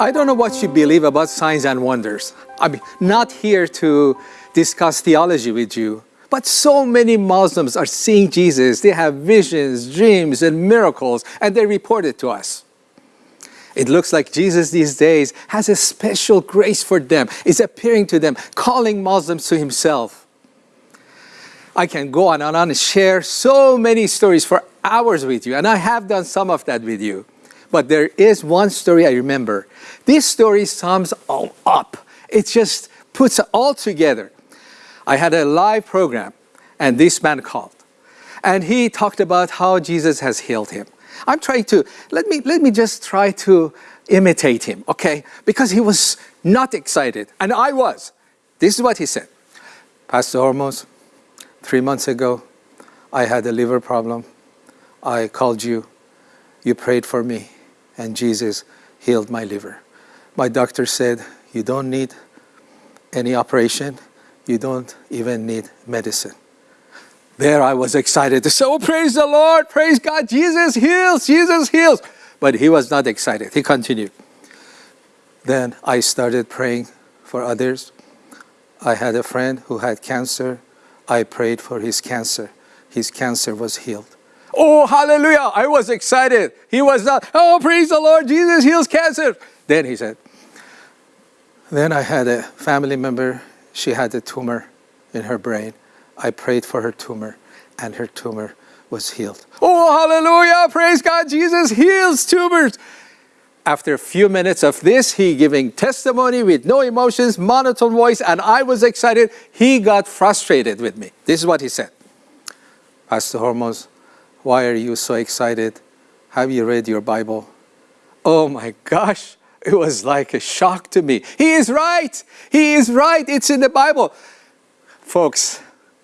I don't know what you believe about signs and wonders. I'm not here to discuss theology with you, but so many Muslims are seeing Jesus. They have visions, dreams, and miracles, and they report it to us. It looks like Jesus these days has a special grace for them. He's appearing to them, calling Muslims to himself. I can go on and on and share so many stories for hours with you, and I have done some of that with you. But there is one story I remember. This story sums all up. It just puts it all together. I had a live program and this man called. And he talked about how Jesus has healed him. I'm trying to, let me, let me just try to imitate him, okay? Because he was not excited, and I was. This is what he said. Pastor Hormoz, three months ago, I had a liver problem. I called you. You prayed for me and Jesus healed my liver. My doctor said, you don't need any operation, you don't even need medicine. There I was excited to say, oh, praise the Lord, praise God, Jesus heals, Jesus heals. But he was not excited, he continued. Then I started praying for others. I had a friend who had cancer. I prayed for his cancer. His cancer was healed. Oh, hallelujah. I was excited. He was not, oh, praise the Lord, Jesus heals cancer. Then he said, then I had a family member, she had a tumor in her brain. I prayed for her tumor and her tumor was healed. Oh, hallelujah, praise God, Jesus heals tumors. After a few minutes of this, he giving testimony with no emotions, monotone voice, and I was excited. He got frustrated with me. This is what he said. Pastor Hormoz, why are you so excited? Have you read your Bible? Oh my gosh, it was like a shock to me. He is right. He is right. It's in the Bible. Folks,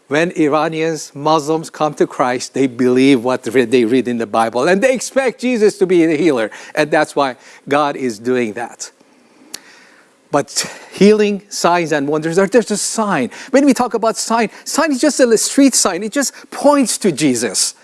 when Iranians, Muslims come to Christ, they believe what they read in the Bible and they expect Jesus to be the healer. And that's why God is doing that. But healing, signs and wonders are just a sign. When we talk about sign, sign is just a street sign. It just points to Jesus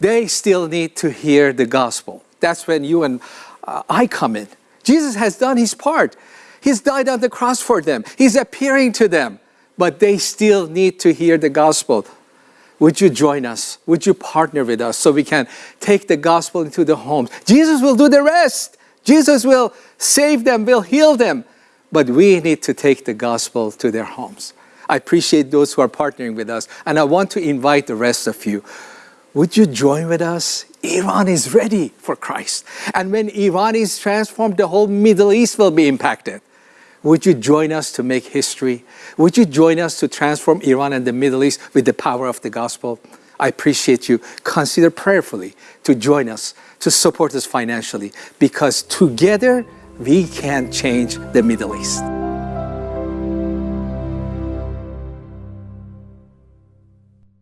they still need to hear the gospel. That's when you and uh, I come in. Jesus has done his part. He's died on the cross for them. He's appearing to them. But they still need to hear the gospel. Would you join us? Would you partner with us so we can take the gospel into the homes? Jesus will do the rest. Jesus will save them, will heal them. But we need to take the gospel to their homes. I appreciate those who are partnering with us. And I want to invite the rest of you would you join with us? Iran is ready for Christ. And when Iran is transformed, the whole Middle East will be impacted. Would you join us to make history? Would you join us to transform Iran and the Middle East with the power of the gospel? I appreciate you. Consider prayerfully to join us, to support us financially, because together we can change the Middle East.